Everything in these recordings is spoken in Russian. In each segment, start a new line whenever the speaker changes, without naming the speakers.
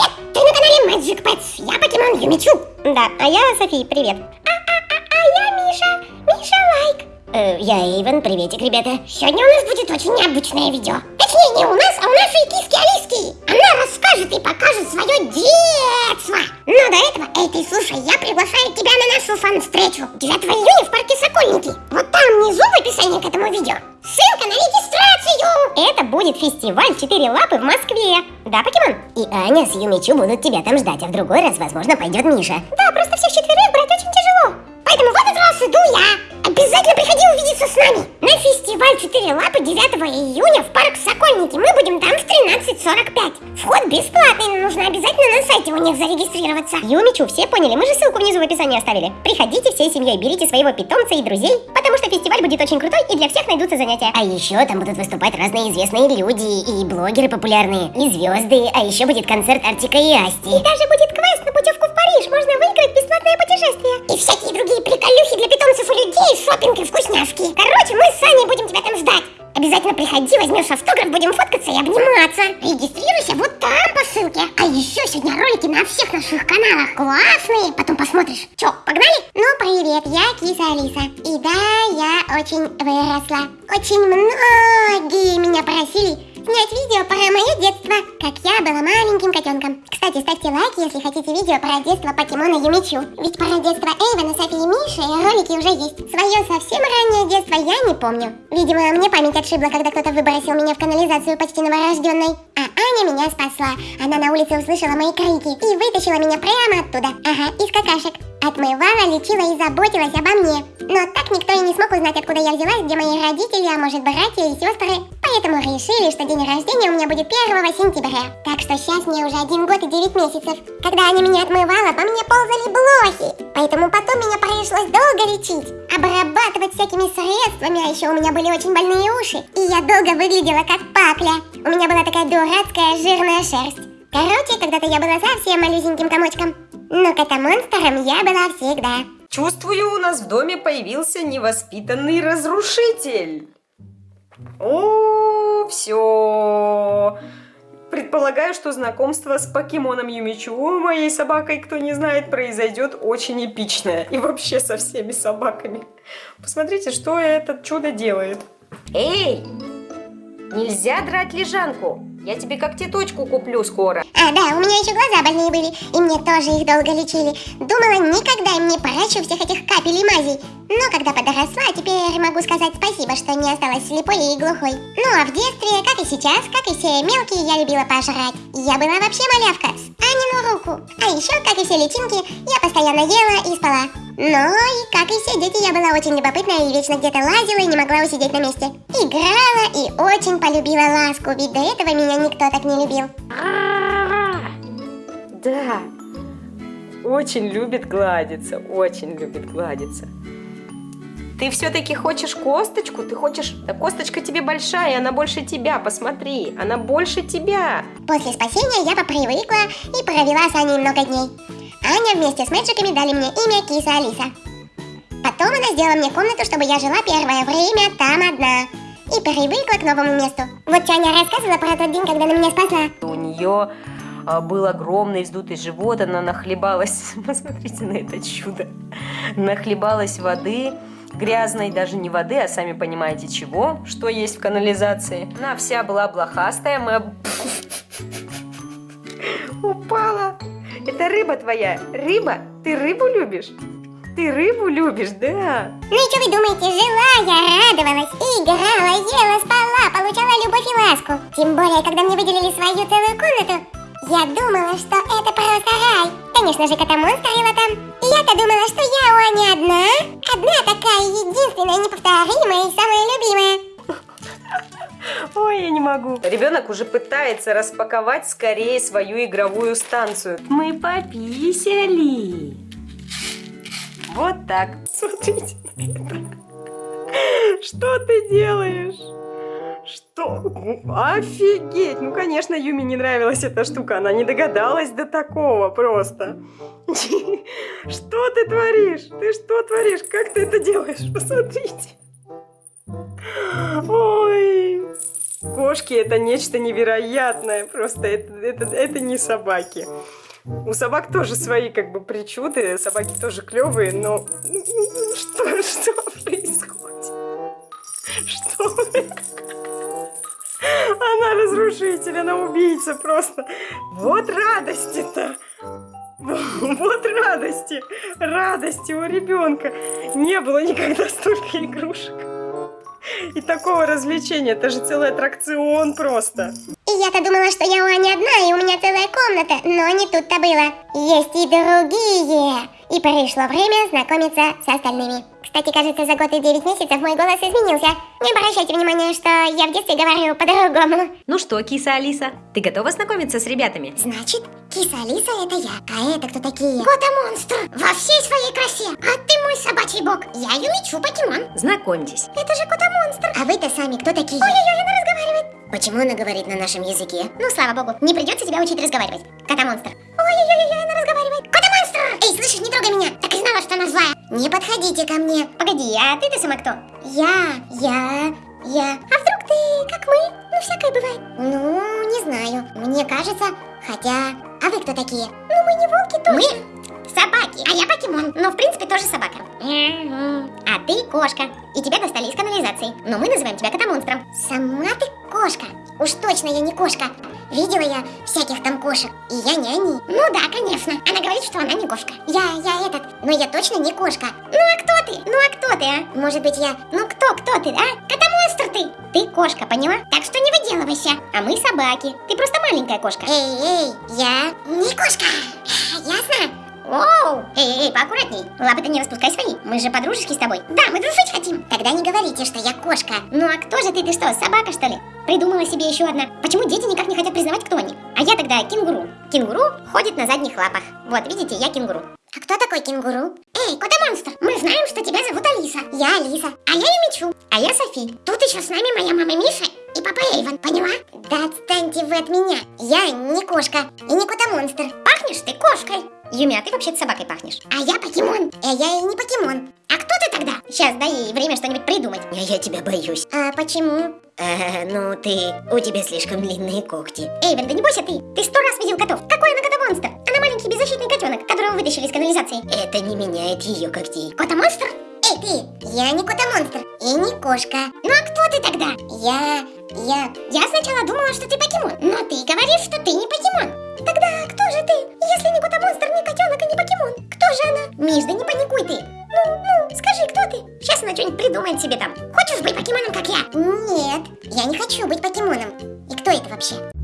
Привет! Ты на канале Magic Pets. Я покемон Юмичу.
Да, а я София, привет.
А я Миша. Миша Лайк.
Э, я Эйвен, приветик, ребята.
Сегодня у нас будет очень необычное видео. Точнее, не у нас, а у нашей киски Алиски. Она расскажет и покажет свое детство. Но до этого, эй, ты слушай, я приглашаю тебя на нашу фан-встречу 9 июня в парке Сокольники. Вот там внизу в описании к этому видео ссылка на регистрацию.
Это будет фестиваль «Четыре лапы» в Москве. Да, покемон? И Аня с Юмичу будут тебя там ждать, а в другой раз, возможно, пойдет Миша.
Да, просто всех четверых брать очень тяжело. Поэтому в этот раз иду я. Обязательно приходи увидеться с нами на фестиваль «Четыре лапы» 9 июня в парк Сокольники. 13.45. Вход бесплатный, но нужно обязательно на сайте у них зарегистрироваться.
Юмичу, все поняли? Мы же ссылку внизу в описании оставили. Приходите всей семьей, берите своего питомца и друзей, потому что фестиваль будет очень крутой и для всех найдутся занятия. А еще там будут выступать разные известные люди и блогеры популярные, и звезды, а еще будет концерт Артика и Асти.
И даже будет квест на путевку в Париж, можно выиграть бесплатное путешествие. И всякие другие приколюхи для питомцев и людей, шопинг и вкусняшки. Короче, мы с Аней будем тебя там ждать. Обязательно приходи, возьмешь автограф, будем фоткаться и обниматься. Регистрируйся вот там по ссылке. А еще сегодня ролики на всех наших каналах классные. Потом посмотришь. Че, погнали? Ну, привет, я Киса Алиса. И да, я очень выросла. Очень многие меня просили снять видео про мое детство, как я была маленьким котенком. Кстати, ставьте лайки, если хотите видео про детство покемона Юмичу. Ведь про детство Эйвена, Софи и Миши ролики уже есть. Свое совсем раннее детство я не помню. Видимо, мне память отшибла, когда кто-то выбросил меня в канализацию почти новорожденной. А Аня меня спасла. Она на улице услышала мои крики и вытащила меня прямо оттуда. Ага, из какашек. Отмывала, лечила и заботилась обо мне. Но так никто и не смог узнать, откуда я взялась, где мои родители, а может братья и сестры. Поэтому решили, что день рождения у меня будет 1 сентября. Так что сейчас мне уже один год и 9 месяцев. Когда они меня отмывала, по мне ползали блохи. Поэтому потом меня пришлось долго лечить. Обрабатывать всякими средствами, а еще у меня были очень больные уши. И я долго выглядела как папля. У меня была такая дурацкая жирная шерсть. Короче, когда-то я была совсем малюсеньким комочком. Но кота-монстром я была всегда.
Чувствую, у нас в доме появился невоспитанный разрушитель. О, все. Предполагаю, что знакомство с покемоном Юмичу, моей собакой, кто не знает, произойдет очень эпичное. И вообще со всеми собаками. Посмотрите, что этот чудо делает. Эй, нельзя драть лежанку. Я тебе когтеточку куплю скоро.
А, да, у меня еще глаза больные были, и мне тоже их долго лечили. Думала, никогда им не порачу всех этих капель и мазей. Но когда подросла, теперь могу сказать спасибо, что не осталась слепой и глухой. Ну а в детстве, как и сейчас, как и все мелкие, я любила пожрать. Я была вообще малявка, с Анину руку. А еще, как и все личинки, я постоянно ела и спала. Но и как и все дети, я была очень любопытная и вечно где-то лазила и не могла усидеть на месте. Играла и очень полюбила ласку, ведь до этого меня никто так не любил.
Да, очень любит гладиться, очень любит гладиться. Ты все-таки хочешь косточку? Ты хочешь... Да косточка тебе большая, она больше тебя, посмотри. Она больше тебя.
После спасения я попривыкла и провела с Аней много дней. Аня вместе с мэджиками дали мне имя Киса Алиса. Потом она сделала мне комнату, чтобы я жила первое время там одна. И привыкла к новому месту. Вот что Аня рассказывала про тот день, когда она меня спасла.
У нее а, был огромный вздутый живот, она нахлебалась, посмотрите на это чудо, нахлебалась воды, грязной, даже не воды, а сами понимаете чего, что есть в канализации. Она вся была блохастая, мы... Упала. Это рыба твоя. Рыба? Ты рыбу любишь? Ты рыбу любишь, да?
Ну и что вы думаете, жила я, радовалась, играла, ела, спала, получала любовь и ласку. Тем более, когда мне выделили свою целую комнату, я думала, что это просто рай. Конечно же, кота-монстрила там. Я-то думала, что я у Ани одна. Одна такая единственная, неповторимая и самая любимая.
Ой, я не могу. Ребенок уже пытается распаковать скорее свою игровую станцию. Мы пописали. Вот так. Смотрите. Что ты делаешь? Что? Офигеть! Ну, конечно, Юми не нравилась эта штука. Она не догадалась до такого просто. Что ты творишь? Ты что творишь? Как ты это делаешь? Посмотрите. Ой. Кошки это нечто невероятное, просто это, это, это не собаки. У собак тоже свои как бы причуды, собаки тоже клевые, но что, что происходит? Что? Она разрушитель, она убийца просто. Вот радости-то. Вот радости, радости у ребенка. Не было никогда столько игрушек. И такого развлечения, это же целый аттракцион просто.
Я-то думала, что я у Ани одна, и у меня целая комната, но не тут-то было. Есть и другие. И пришло время знакомиться с остальными. Кстати, кажется, за год и 9 месяцев мой голос изменился. Не обращайте внимания, что я в детстве говорю по-другому.
Ну что, киса Алиса, ты готова знакомиться с ребятами?
Значит, киса Алиса это я. А это кто такие? Кота-монстр во всей своей красе. А ты мой собачий бог. Я Юмичу покемон.
Знакомьтесь.
Это же кота-монстр. А вы-то сами кто такие? Ой-ой-ой, она разговаривает. Почему она говорит на нашем языке? Ну, слава богу, не придется тебя учить разговаривать. Кота-монстр. Ой-ой-ой, она разговаривает. Кота-монстр! Эй, слышишь, не трогай меня. Так и знала, что она злая. Не подходите ко мне.
Погоди, а ты-то сама кто?
Я, я, я. А вдруг ты, как мы? Ну, всякое бывает. Ну, не знаю. Мне кажется, хотя... А вы кто такие? Ну, мы не волки точно.
Мы собаки.
А я покемон.
Но в принципе тоже собака. А ты кошка. И тебя достали из канализации. Но мы называем тебя котомонстром.
Сама ты кошка. Уж точно я не кошка. Видела я всяких там кошек, и я не они. Ну да, конечно. Она говорит, что она не кошка. Я, я этот, но я точно не кошка.
Ну а кто ты? Ну а кто ты, а?
Может быть я...
Ну кто, кто ты, а? Котомонстр ты. Ты кошка, поняла? Так что не выделывайся. А мы собаки. Ты просто маленькая кошка.
Эй, эй, я не кошка. Ясно?
Оу! Эй, эй, поаккуратней. Лапы-то не распускай свои. Мы же подружески с тобой.
Да, мы дружить хотим. Тогда не говорите, что я кошка.
Ну а кто же ты? Ты что, собака что ли? Придумала себе еще одна. Почему дети никак не хотят признавать, кто они? А я тогда кенгуру. Кенгуру ходит на задних лапах. Вот, видите, я кенгуру.
А кто такой кенгуру? Эй, кота-монстр, мы знаем, что тебя зовут Алиса. Я Алиса. А я Юмичу.
А я Софи.
Тут еще с нами моя мама Миша и папа Эйвен, поняла? Да отстаньте вы от меня. Я не кошка и не кота-монстр.
Пахнешь ты кошкой. Юми, а ты вообще собакой пахнешь.
А я покемон. А я и не покемон. А кто ты тогда?
Сейчас дай ей время что-нибудь придумать.
Я, я тебя боюсь.
А почему?
Э, ну ты, у тебя слишком длинные когти.
Эйвен, да не бойся ты. Ты сто раз видел котов. Какой она кота-монстр? Она маленький беззащитный котенок, которого вытащили из канализации.
Это не меняет ее когтей.
Кота-монстр? Эй, ты! Я не кота-монстр и не кошка.
Ну а кто ты тогда?
Я... я...
Я сначала думала, что ты покемон, но ты говоришь, что ты не покемон. Миш, да не паникуй ты. Ну, ну, скажи, кто ты? Сейчас она что-нибудь придумает себе там. Хочешь быть покемоном, как я?
Нет, я не хочу быть покемоном.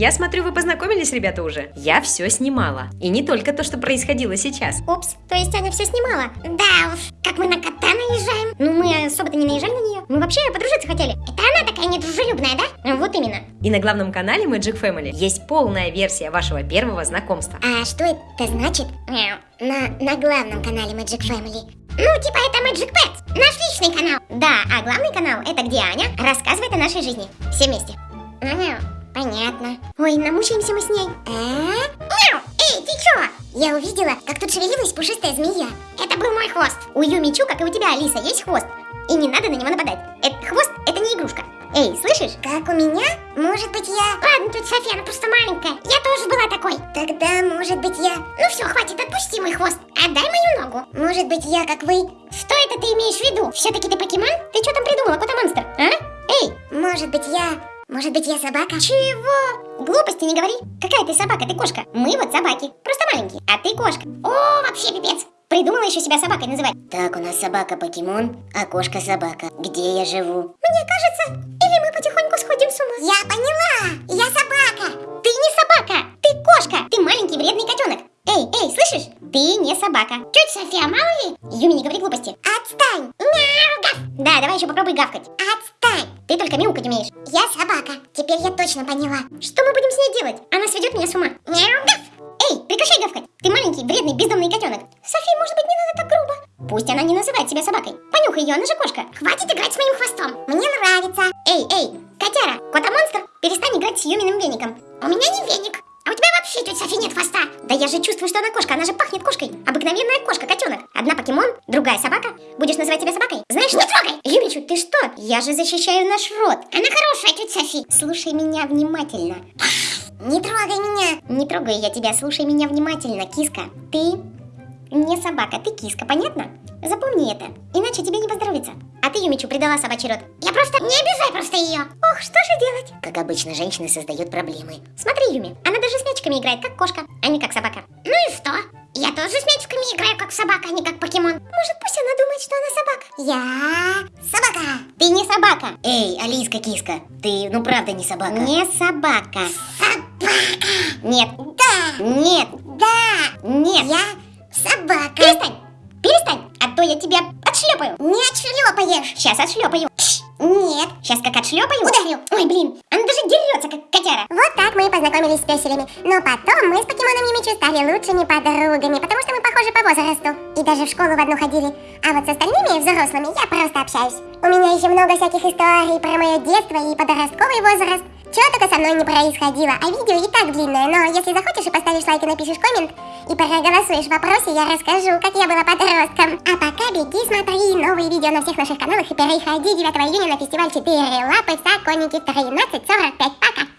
Я смотрю, вы познакомились, ребята, уже. Я все снимала. И не только то, что происходило сейчас.
Упс, то есть Аня все снимала?
Да уж, как мы на кота наезжаем.
Ну, мы особо-то не наезжали на нее. Мы вообще подружиться хотели.
Это она такая недружелюбная, да?
Вот именно.
И на главном канале Magic Family есть полная версия вашего первого знакомства.
А что это значит?
Мяу.
На, на главном канале Magic Family. Ну, типа это Magic Pets, наш личный канал.
Да, а главный канал это где Аня рассказывает о нашей жизни. Все вместе.
Ага, понятно.
Ой, намучаемся мы с ней.
А? Мяу! Эй, ты чё? Я увидела, как тут шевелилась пушистая змея.
Это был мой хвост. У Юмичу, как и у тебя, Алиса, есть хвост. И не надо на него нападать. Этот хвост это не игрушка. Эй, слышишь?
Как у меня? Может быть я...
Ладно, тут София, она просто маленькая. Я тоже была такой.
Тогда, может быть я...
Ну все, хватит, отпусти мой хвост. Отдай мою ногу.
Может быть я, как вы...
Что это ты имеешь в виду? Все-таки ты покемон? Ты что там придумала, кота-монстр? А? Эй,
Может быть я... Может быть я собака?
чего? Глупости не говори. Какая ты собака, ты кошка. Мы вот собаки. Просто маленькие. А ты кошка. О, вообще пипец. Придумала еще себя собакой называть.
Так, у нас собака покемон, а кошка собака. Где я живу?
Мне кажется, или мы потихоньку сходим с ума.
Я поняла! Я собака!
Ты не собака, ты кошка. Ты маленький вредный котенок. Эй, эй, слышишь? Ты не собака.
Тетя София, мало ли?
Юми, не говори глупости.
Отстань! Мяу, гав!
Да, давай еще попробуй гавкать.
Отстань!
Ты только мяукать умеешь.
Я собака. Теперь я точно поняла.
Что мы будем с ней делать? Она сведет меня с ума.
Мяу!
Эй, прекращай гавкать. Ты маленький, вредный, бездомный котенок. Софи, может быть, не надо так грубо? Пусть она не называет себя собакой. Понюхай ее, она же кошка.
Хватит играть с моим хвостом. Мне нравится.
Эй, эй, котяра, кота-монстр, перестань играть с Юминым веником.
У меня не веник. А у тебя вообще, тетя Софи, нет хвоста.
Да я же чувствую, что она кошка, она же пахнет кошкой. Обыкновенная кошка, котенок. Одна покемон, другая собака. Будешь называть себя собакой? Знаешь,
Не трогай.
Юмичу, ты что? Я же защищаю наш род.
Она хорошая, тетя Софи.
Слушай меня внимательно.
Не трогай меня.
Не трогай я тебя, слушай меня внимательно, киска. Ты не собака, ты киска, понятно? Запомни это, иначе тебе не поздоровится. А ты, Юмичу, предала собачий род.
Я просто... Не обижай просто ее.
Ох, что же делать? Как обычно, женщины создают проблемы. Смотри, Юми, она даже с мячиками играет, как кошка, а не как собака.
Ну и что? Я тоже с мячиками играю, как собака, а не как покемон.
Может, пусть она думает, что она собака.
Я... собака.
Ты не собака.
Эй, Алиска киска, ты ну правда не собака.
Не собака.
Собака.
Нет.
Да.
Нет.
Да.
Нет.
Я собака.
Перестань. Перестань. А то я тебя отшлепаю.
Не отшлепаешь.
Сейчас отшлепаю.
Нет.
Сейчас как отшлепаю.
Ударю.
Ой, блин. Она даже дерется, как котяра.
Вот так мы и познакомились с песелями. Но потом мы с покемоном Юмичу стали лучшими подругами, потому что мы похожи по возрасту. И даже в школу в одну ходили. А вот с остальными взрослыми я просто общаюсь. У меня еще много всяких историй про мое детство и подростковый возраст. Чего только со мной не происходило, а видео и так длинное, но если захочешь и поставишь лайк и напишешь коммент, и проголосуешь в вопросе, я расскажу, как я была подростком. А пока беги, смотри новые видео на всех наших каналах и переходи 9 июня на фестиваль 4 лапы в Сокольники 13.45. Пока!